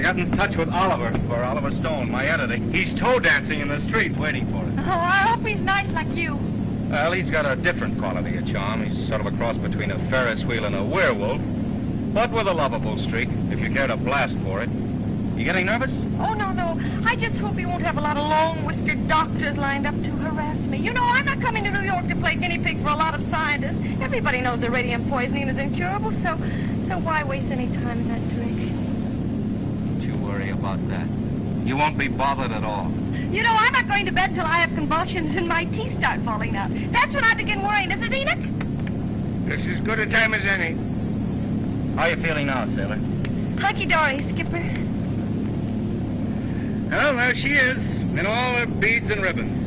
got in touch with Oliver for Oliver Stone, my editor. He's toe dancing in the street waiting for it. Oh, I hope he's nice like you. Well, he's got a different quality of charm. He's sort of a cross between a Ferris wheel and a werewolf, but with a lovable streak, if you care to blast for it. You getting nervous? Oh, no, no. I just hope he won't have a lot of long-whiskered doctors lined up to harass me. You know, I'm not coming to New York to play guinea pig for a lot of scientists. Everybody knows that radium poisoning is incurable, so so why waste any time in that direction? Don't you about that. You won't be bothered at all. You know, I'm not going to bed till I have convulsions and my teeth start falling out. That's when I begin worrying, isn't it, Enoch? It's as good a time as any. How are you feeling now, sailor? Hunky-dory, Skipper. Well, there she is, in all her beads and ribbons.